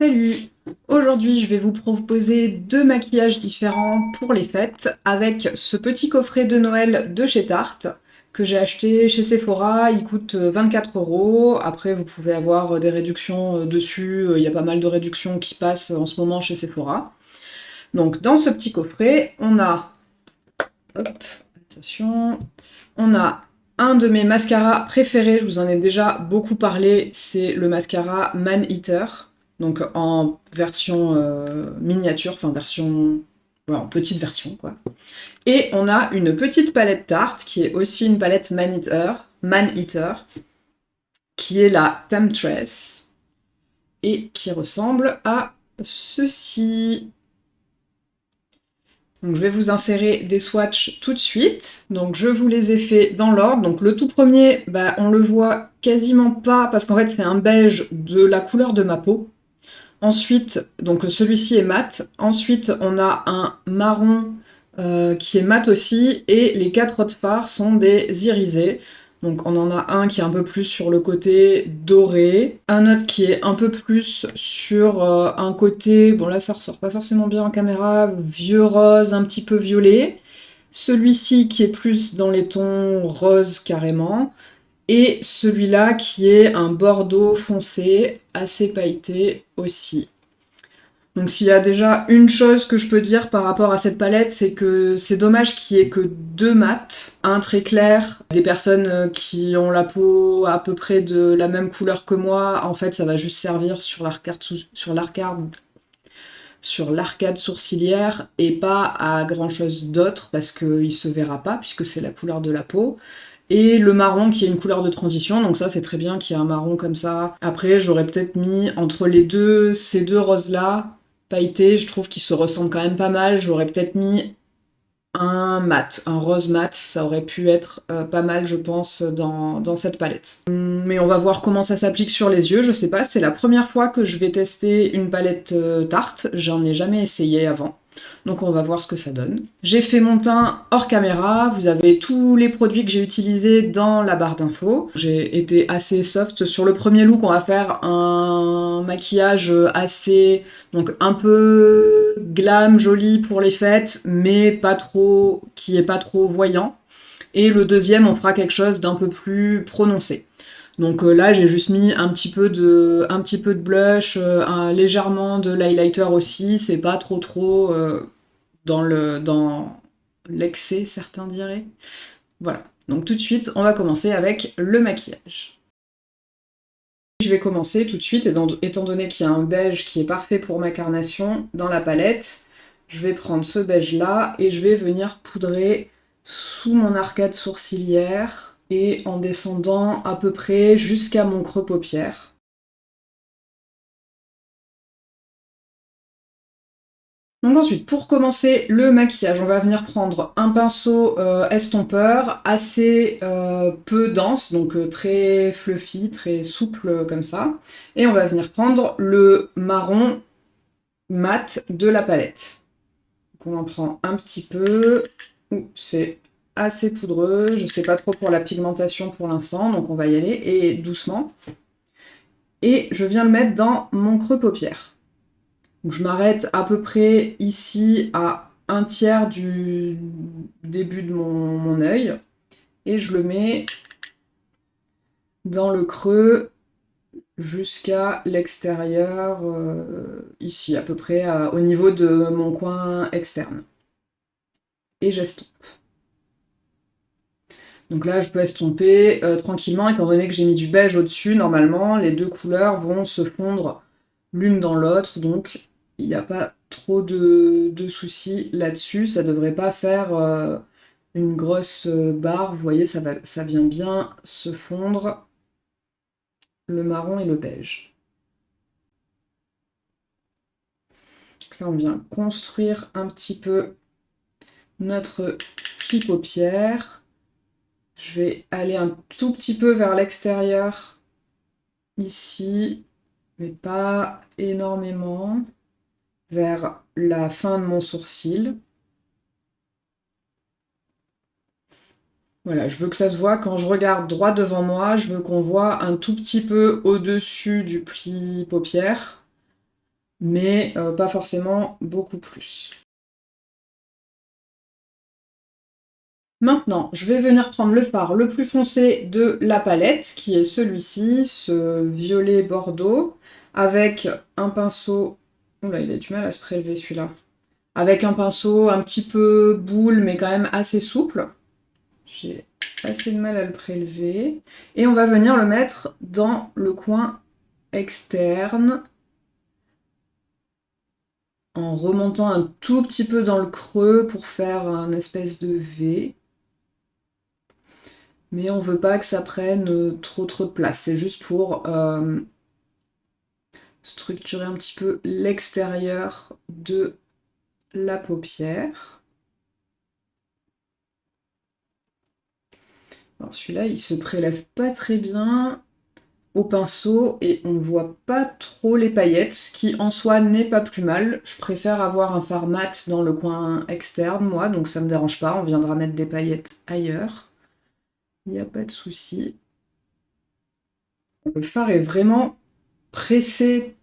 Salut Aujourd'hui, je vais vous proposer deux maquillages différents pour les fêtes avec ce petit coffret de Noël de chez Tarte que j'ai acheté chez Sephora. Il coûte 24 euros. Après, vous pouvez avoir des réductions dessus. Il y a pas mal de réductions qui passent en ce moment chez Sephora. Donc, dans ce petit coffret, on a... Hop, attention... On a un de mes mascaras préférés, je vous en ai déjà beaucoup parlé, c'est le mascara Man Eater donc en version euh, miniature, enfin version... en petite version, quoi. Et on a une petite palette Tarte, qui est aussi une palette Man Eater, Man Eater qui est la Temptress, et qui ressemble à ceci. Donc je vais vous insérer des swatchs tout de suite. Donc je vous les ai fait dans l'ordre. Donc le tout premier, bah, on le voit quasiment pas parce qu'en fait c'est un beige de la couleur de ma peau. Ensuite, donc celui-ci est mat. Ensuite, on a un marron euh, qui est mat aussi. Et les quatre autres fards sont des irisés. Donc on en a un qui est un peu plus sur le côté doré, un autre qui est un peu plus sur euh, un côté, bon là ça ressort pas forcément bien en caméra, vieux rose, un petit peu violet. Celui-ci qui est plus dans les tons rose carrément et celui-là qui est un bordeaux foncé, assez pailleté aussi. Donc s'il y a déjà une chose que je peux dire par rapport à cette palette, c'est que c'est dommage qu'il n'y ait que deux mats, un très clair, des personnes qui ont la peau à peu près de la même couleur que moi, en fait ça va juste servir sur l'arcade sur l'arcade sourcilière et pas à grand chose d'autre parce qu'il se verra pas puisque c'est la couleur de la peau et le marron qui est une couleur de transition, donc ça c'est très bien qu'il y ait un marron comme ça. Après j'aurais peut-être mis entre les deux, ces deux roses là, pailletés, je trouve qu'ils se ressemblent quand même pas mal, j'aurais peut-être mis un mat, un rose mat, ça aurait pu être euh, pas mal je pense dans, dans, cette palette. Mais on va voir comment ça s'applique sur les yeux, je sais pas, c'est la première fois que je vais tester une palette euh, tarte, j'en ai jamais essayé avant. Donc on va voir ce que ça donne. J'ai fait mon teint hors caméra, vous avez tous les produits que j'ai utilisés dans la barre d'infos. J'ai été assez soft. Sur le premier look, on va faire un maquillage assez... donc un peu glam, joli pour les fêtes, mais pas trop... qui est pas trop voyant. Et le deuxième, on fera quelque chose d'un peu plus prononcé. Donc euh, là, j'ai juste mis un petit peu de, blush, euh, légèrement de l'highlighter aussi. C'est pas trop trop euh, dans le dans l'excès, certains diraient. Voilà. Donc tout de suite, on va commencer avec le maquillage. Je vais commencer tout de suite, étant donné qu'il y a un beige qui est parfait pour ma carnation dans la palette, je vais prendre ce beige là et je vais venir poudrer sous mon arcade sourcilière et en descendant à peu près jusqu'à mon creux paupière. Donc ensuite, pour commencer le maquillage, on va venir prendre un pinceau euh, estompeur assez euh, peu dense, donc euh, très fluffy, très souple comme ça. Et on va venir prendre le marron mat de la palette. Donc on en prend un petit peu. C'est assez poudreux. Je sais pas trop pour la pigmentation pour l'instant, donc on va y aller, et doucement. Et je viens le mettre dans mon creux paupière. Donc je m'arrête à peu près ici à un tiers du début de mon, mon œil. Et je le mets dans le creux jusqu'à l'extérieur, euh, ici, à peu près au niveau de mon coin externe. Et j'estompe. Donc là, je peux estomper euh, tranquillement, étant donné que j'ai mis du beige au-dessus, normalement, les deux couleurs vont se fondre l'une dans l'autre, donc il n'y a pas trop de, soucis là-dessus. Ça ne devrait pas faire euh, une grosse euh, barre, vous voyez, ça, ça vient bien se fondre, le marron et le beige. là, on vient construire un petit peu notre paupière. Je vais aller un tout petit peu vers l'extérieur ici, mais pas énormément, vers la fin de mon sourcil. Voilà, je veux que ça se voit quand je regarde droit devant moi, je veux qu'on voit un tout petit peu au-dessus du pli paupière. mais euh, pas forcément beaucoup plus. Maintenant, je vais venir prendre le fard le plus foncé de la palette, qui est celui-ci, ce violet bordeaux, avec un pinceau... Oula, il a du mal à se prélever celui-là. Avec un pinceau un petit peu boule, mais quand même assez souple. J'ai assez de mal à le prélever. Et on va venir le mettre dans le coin externe en remontant un tout petit peu dans le creux pour faire un espèce de V mais on veut pas que ça prenne trop trop de place. C'est juste pour euh, structurer un petit peu l'extérieur de la paupière. Alors celui-là, il se prélève pas très bien au pinceau et on voit pas trop les paillettes, ce qui en soi n'est pas plus mal. Je préfère avoir un fard mat dans le coin externe, moi, donc ça me dérange pas. On viendra mettre des paillettes ailleurs. Il n'y a pas de souci. Le phare est vraiment pressé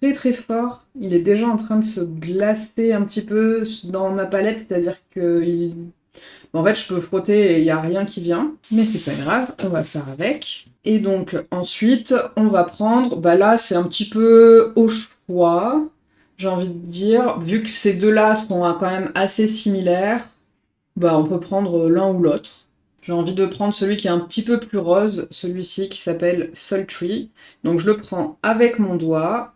très très fort. Il est déjà en train de se glacer un petit peu dans ma palette, c'est-à-dire que en fait je peux frotter et il n'y a rien qui vient. Mais c'est pas grave, on va faire avec. Et donc ensuite on va prendre, bah là c'est un petit peu au choix, j'ai envie de dire, vu que ces deux-là sont quand même assez similaires, bah on peut prendre l'un ou l'autre. J'ai envie de prendre celui qui est un petit peu plus rose, celui-ci qui s'appelle Sultry. Donc je le prends avec mon doigt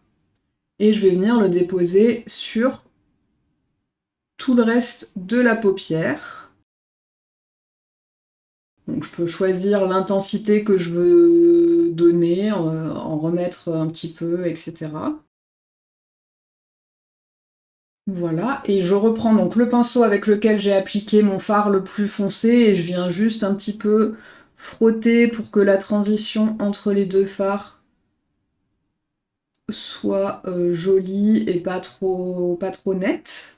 et je vais venir le déposer sur tout le reste de la paupière. Donc je peux choisir l'intensité que je veux donner, en remettre un petit peu, etc. Voilà, et je reprends donc le pinceau avec lequel j'ai appliqué mon fard le plus foncé et je viens juste un petit peu frotter pour que la transition entre les deux fards soit euh, jolie et pas trop, pas trop nette.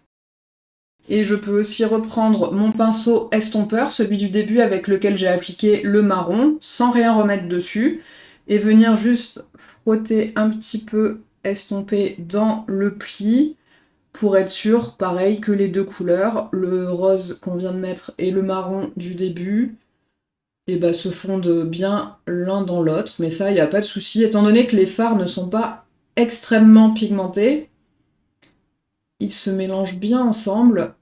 Et je peux aussi reprendre mon pinceau estompeur, celui du début avec lequel j'ai appliqué le marron, sans rien remettre dessus, et venir juste frotter un petit peu estomper dans le pli, pour être sûr, pareil, que les deux couleurs, le rose qu'on vient de mettre et le marron du début, eh ben, se fondent bien l'un dans l'autre. Mais ça, il n'y a pas de souci. Étant donné que les fards ne sont pas extrêmement pigmentés, ils se mélangent bien ensemble.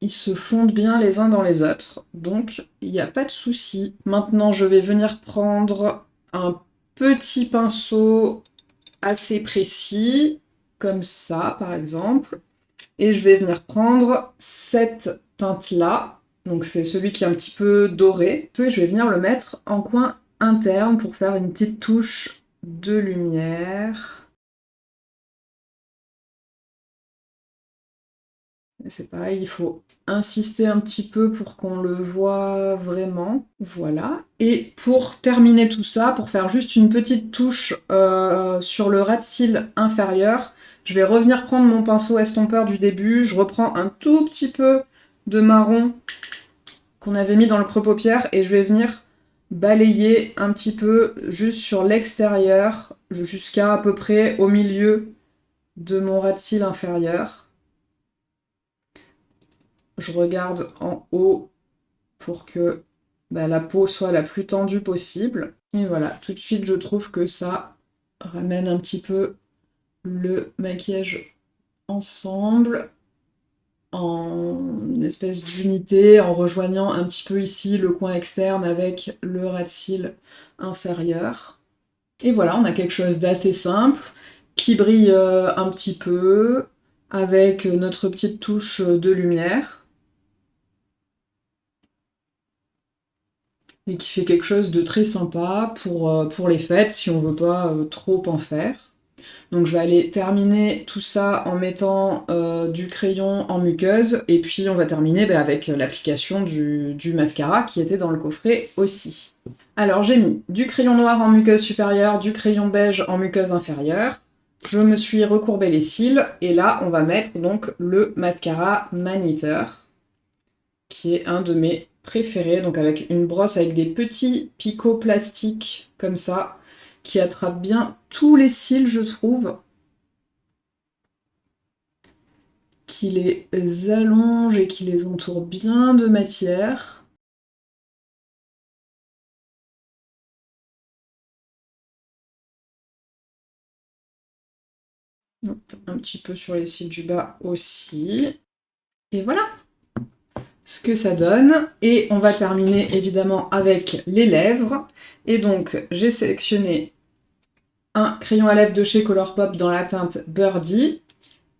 Ils se fondent bien les uns dans les autres. Donc, il n'y a pas de souci. Maintenant, je vais venir prendre un petit pinceau assez précis comme ça par exemple. Et je vais venir prendre cette teinte-là, donc c'est celui qui est un petit peu doré. Je vais venir le mettre en coin interne pour faire une petite touche de lumière. C'est pareil, il faut insister un petit peu pour qu'on le voit vraiment. Voilà. Et pour terminer tout ça, pour faire juste une petite touche euh, sur le ras de cils inférieur, je vais revenir prendre mon pinceau estompeur du début, je reprends un tout petit peu de marron qu'on avait mis dans le creux paupière et je vais venir balayer un petit peu juste sur l'extérieur jusqu'à à peu près au milieu de mon ras de cils inférieur. Je regarde en haut pour que bah, la peau soit la plus tendue possible. Et voilà, tout de suite je trouve que ça ramène un petit peu le maquillage ensemble en espèce d'unité en rejoignant un petit peu ici le coin externe avec le ras de cils inférieur. Et voilà, on a quelque chose d'assez simple qui brille euh, un petit peu avec notre petite touche de lumière et qui fait quelque chose de très sympa pour, euh, pour les fêtes si on veut pas euh, trop en faire. Donc je vais aller terminer tout ça en mettant euh, du crayon en muqueuse et puis on va terminer bah, avec l'application du, mascara qui était dans le coffret aussi. Alors j'ai mis du crayon noir en muqueuse supérieure, du crayon beige en muqueuse inférieure. Je me suis recourbé les cils et là on va mettre donc le mascara Maniteur qui est un de mes préférés, donc avec une brosse avec des petits picots plastiques comme ça qui attrape bien tous les cils, je trouve. qui les allonge et qui les entoure bien de matière. un petit peu sur les cils du bas aussi. Et voilà ce que ça donne. Et on va terminer évidemment avec les lèvres. Et donc j'ai sélectionné un crayon à lèvres de chez Colourpop dans la teinte Birdie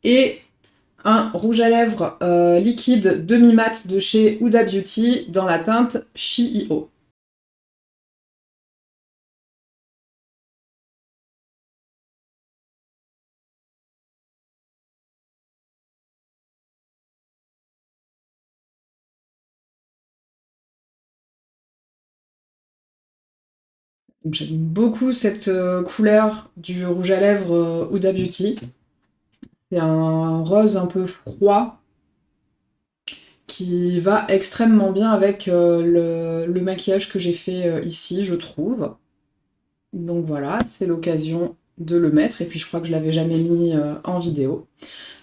et un rouge à lèvres euh, liquide demi-mat de chez Huda Beauty dans la teinte Chi-Io. J'aime beaucoup cette euh, couleur du rouge à lèvres euh, Huda Beauty. C'est un rose un peu froid qui va extrêmement bien avec euh, le, maquillage que j'ai fait ici, je trouve. Donc voilà, c'est l'occasion de le mettre, et puis je crois que je l'avais jamais mis en vidéo.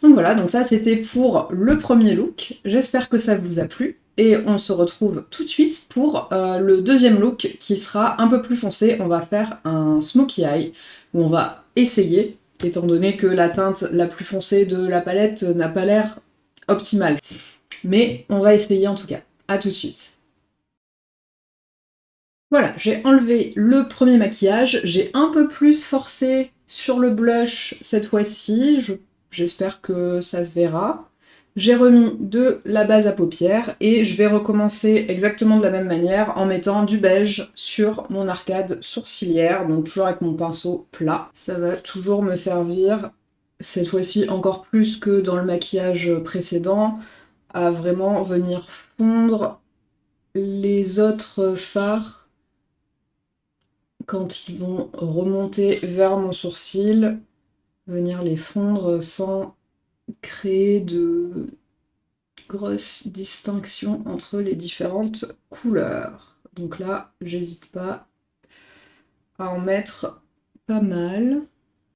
Donc voilà, donc ça c'était pour le premier look. J'espère que ça vous a plu. Et on se retrouve tout de suite pour euh, le deuxième look qui sera un peu plus foncé. On va faire un smokey eye où on va essayer, étant donné que la teinte la plus foncée de la palette n'a pas l'air optimale. Mais on va essayer en tout cas. A tout de suite. Voilà, j'ai enlevé le premier maquillage. J'ai un peu plus forcé sur le blush cette fois-ci. J'espère que ça se verra. J'ai remis de la base à paupières et je vais recommencer exactement de la même manière en mettant du beige sur mon arcade sourcilière, donc toujours avec mon pinceau plat. Ça va toujours me servir, cette fois-ci encore plus que dans le maquillage précédent, à vraiment venir fondre les autres fards quand ils vont remonter vers mon sourcil, venir les fondre sans créer de grosses distinctions entre les différentes couleurs. Donc là, j'hésite pas à en mettre pas mal.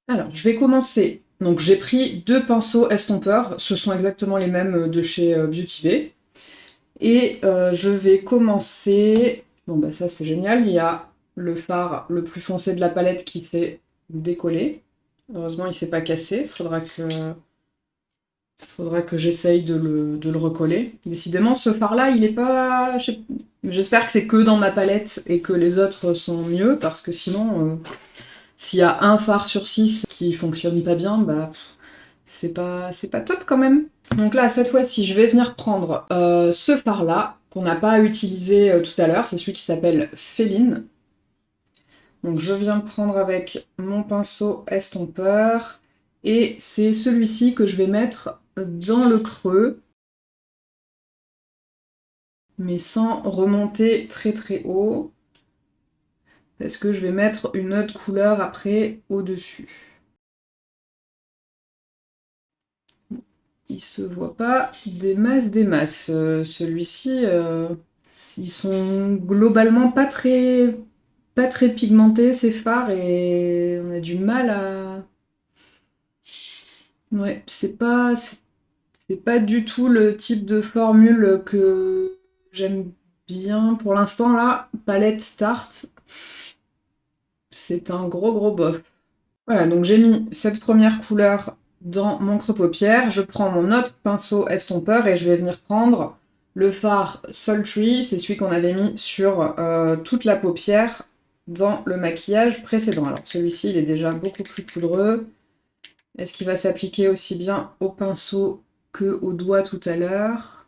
Alors, je vais commencer. Donc j'ai pris deux pinceaux estompeurs, ce sont exactement les mêmes de chez euh, Beauty Bay. Et euh, je vais commencer... Bon bah ça c'est génial, il y a le fard le plus foncé de la palette qui s'est décollé. Heureusement il s'est pas cassé, faudra que faudra que j'essaye de le, recoller. Décidément, ce fard-là, il est pas... J'espère que c'est que dans ma palette et que les autres sont mieux, parce que sinon, euh, s'il y a un fard sur 6 qui fonctionne pas bien, bah c'est pas, pas top quand même. Donc là, cette fois-ci, je vais venir prendre euh, ce fard-là, qu'on n'a pas utilisé euh, tout à l'heure, c'est celui qui s'appelle Féline. Donc je viens prendre avec mon pinceau estompeur, et c'est celui-ci que je vais mettre dans le creux, mais sans remonter très très haut, parce que je vais mettre une autre couleur après au-dessus. Il se voit pas des masses des masses. Euh, celui-ci, euh, ils sont globalement pas très, pas très pigmentés ces fards et on a du mal à... Ouais, c'est pas, c'est pas du tout le type de formule que j'aime bien pour l'instant là. Palette tarte, c'est un gros gros bof. Voilà, donc j'ai mis cette première couleur dans mon creux paupière. Je prends mon autre pinceau estompeur et je vais venir prendre le fard Sultry, c'est celui qu'on avait mis sur euh, toute la paupière dans le maquillage précédent. Alors celui-ci, il est déjà beaucoup plus poudreux. Est-ce qu'il va s'appliquer aussi bien au pinceau au doigt tout à l'heure.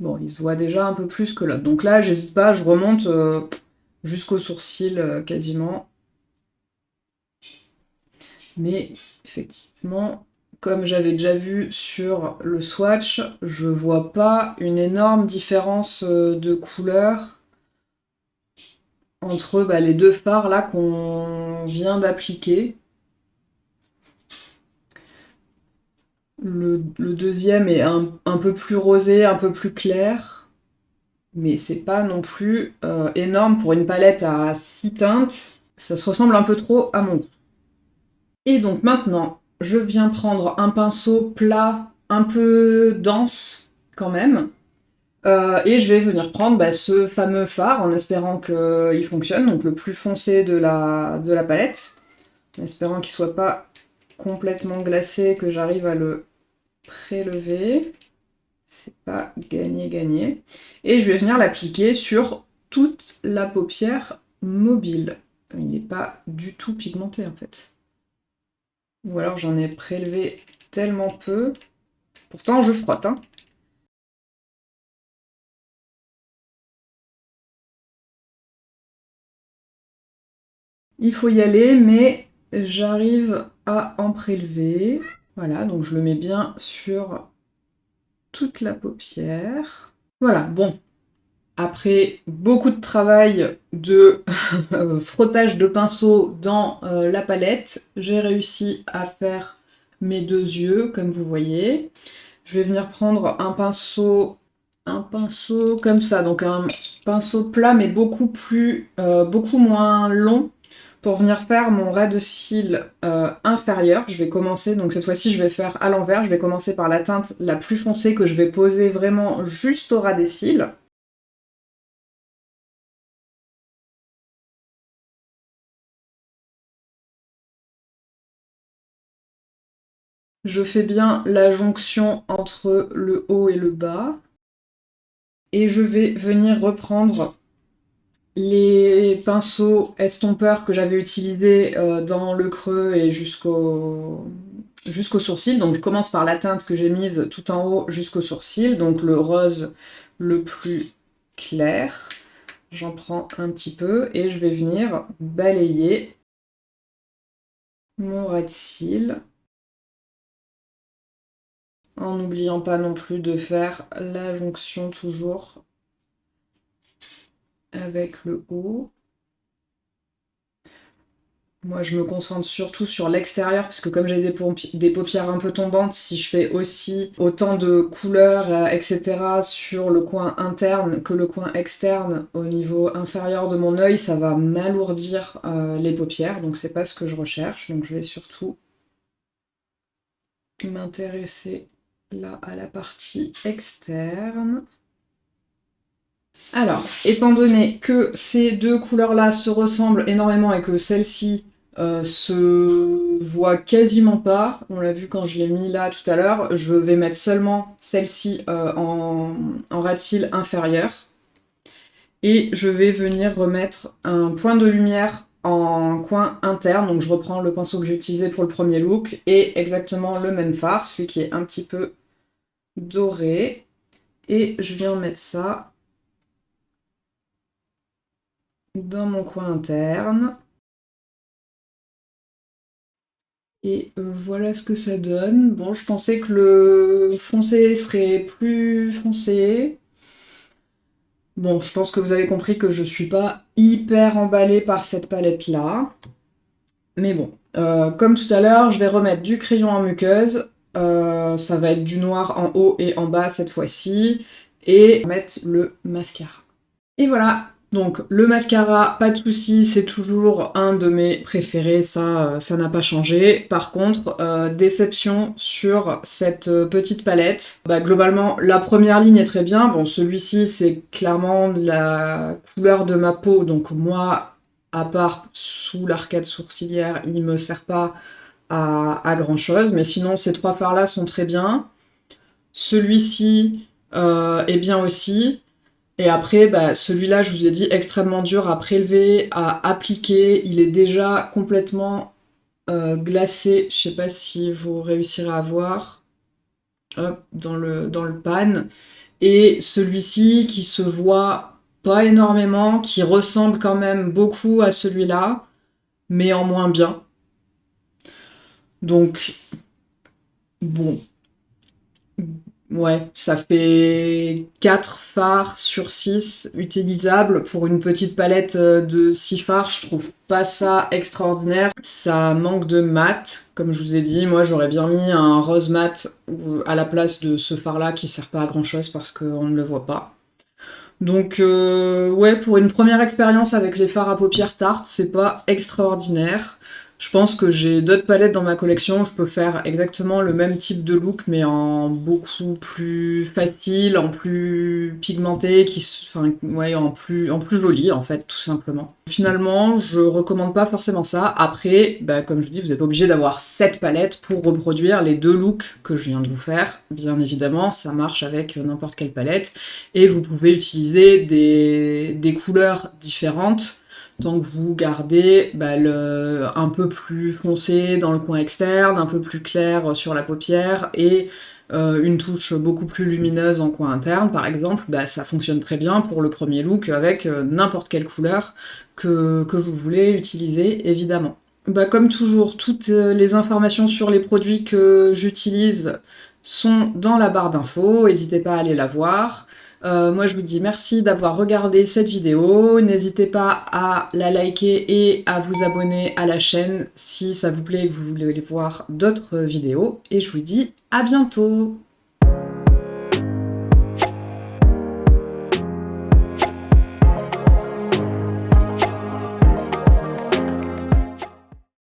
Bon, il se voit déjà un peu plus que l'autre. Donc là, j'hésite pas, je remonte euh, jusqu'au sourcil euh, quasiment. Mais effectivement, comme j'avais déjà vu sur le swatch, je vois pas une énorme différence euh, de couleur entre bah, les deux fards là qu'on vient d'appliquer. Le, deuxième est un, peu plus rosé, un peu plus clair, mais c'est pas non plus euh, énorme pour une palette à 6 teintes. Ça se ressemble un peu trop à mon goût. Et donc maintenant, je viens prendre un pinceau plat, un peu dense quand même, euh, et je vais venir prendre bah, ce fameux fard en espérant qu'il fonctionne, donc le plus foncé de la, de la palette, en espérant qu'il soit pas complètement glacé, que j'arrive à le prélever. C'est pas gagné-gagné. Et je vais venir l'appliquer sur toute la paupière mobile. Il n'est pas du tout pigmenté en fait. Ou alors j'en ai prélevé tellement peu. Pourtant je frotte. Hein. Il faut y aller, mais j'arrive à en prélever. Voilà, donc je le mets bien sur toute la paupière. Voilà, bon. Après beaucoup de travail de frottage de pinceau dans euh, la palette, j'ai réussi à faire mes deux yeux, comme vous voyez. Je vais venir prendre un pinceau, un pinceau comme ça, donc un pinceau plat, mais beaucoup plus, euh, beaucoup moins long, pour venir faire mon ras de cils euh, inférieur, je vais commencer, donc cette fois-ci je vais faire à l'envers, je vais commencer par la teinte la plus foncée que je vais poser vraiment juste au ras des cils. Je fais bien la jonction entre le haut et le bas. Et je vais venir reprendre les pinceaux estompeurs que j'avais utilisés euh, dans le creux et jusqu'au jusqu'au sourcil. Donc je commence par la teinte que j'ai mise tout en haut jusqu'au sourcil, donc le rose le plus clair. J'en prends un petit peu et je vais venir balayer mon ras de cils en n'oubliant pas non plus de faire la jonction toujours avec le haut. Moi, je me concentre surtout sur l'extérieur, parce que comme j'ai des, paupières un peu tombantes, si je fais aussi autant de couleurs, euh, etc., sur le coin interne que le coin externe au niveau inférieur de mon œil, ça va m'alourdir euh, les paupières, donc c'est pas ce que je recherche. Donc je vais surtout m'intéresser là à la partie externe. Alors, étant donné que ces deux couleurs-là se ressemblent énormément et que celle-ci euh, se voit quasiment pas, on l'a vu quand je l'ai mis là tout à l'heure, je vais mettre seulement celle-ci euh, en, en ratil inférieur. Et je vais venir remettre un point de lumière en coin interne, donc je reprends le pinceau que j'ai utilisé pour le premier look, et exactement le même fard, celui qui est un petit peu doré. Et je viens mettre ça dans mon coin interne. Et euh, voilà ce que ça donne. Bon, je pensais que le foncé serait plus foncé. Bon, je pense que vous avez compris que je suis pas hyper emballée par cette palette-là. Mais bon, euh, comme tout à l'heure, je vais remettre du crayon en muqueuse. Euh, ça va être du noir en haut et en bas cette fois-ci. Et mettre le mascara. Et voilà, donc le mascara, pas de souci, c'est toujours un de mes préférés, ça euh, ça n'a pas changé. Par contre, euh, déception sur cette euh, petite palette. Bah, globalement, la première ligne est très bien. Bon, celui-ci, c'est clairement la couleur de ma peau, donc moi, à part sous l'arcade sourcilière, il me sert pas à, à grand chose. Mais sinon, ces trois fards-là sont très bien. Celui-ci est bien aussi. Et après, bah, celui-là, je vous ai dit, extrêmement dur à prélever, à appliquer. Il est déjà complètement euh, glacé. Je sais pas si vous réussirez à voir. Hop, dans le, dans le pan. Et celui-ci qui se voit pas énormément, qui ressemble quand même beaucoup à celui-là, mais en moins bien. Donc, bon, Ouais, ça fait 4 fards sur 6 utilisables pour une petite palette euh, de 6 fards. Je trouve pas ça extraordinaire. Ça manque de mat, comme je vous ai dit. Moi, j'aurais bien mis un rose mat euh, à la place de ce fard-là qui sert pas à grand-chose parce qu'on ne le voit pas. Donc, euh, ouais, pour une première expérience avec les fards à paupières tartes, c'est pas extraordinaire. Je pense que j'ai d'autres palettes dans ma collection, je peux faire exactement le même type de look, mais en beaucoup plus facile, en plus pigmenté, enfin, ouais, en plus, en plus joli, en fait, tout simplement. Finalement, je recommande pas forcément ça. Après, bah, comme je dis, vous êtes obligé d'avoir cette palette pour reproduire les deux looks que je viens de vous faire. Bien évidemment, ça marche avec n'importe quelle palette. Et vous pouvez utiliser des, des couleurs différentes tant que vous gardez bah, un peu plus foncé dans le coin externe, un peu plus clair sur la paupière et euh, une touche beaucoup plus lumineuse en coin interne, par exemple, bah, ça fonctionne très bien pour le premier look avec euh, n'importe quelle couleur que, que, vous voulez utiliser, évidemment. Bah, comme toujours, toutes euh, les informations sur les produits que j'utilise sont dans la barre d'infos, n'hésitez pas à aller la voir. Euh, moi, je vous dis merci d'avoir regardé cette vidéo. N'hésitez pas à la liker et à vous abonner à la chaîne si ça vous plaît et que vous voulez voir d'autres vidéos. Et je vous dis à bientôt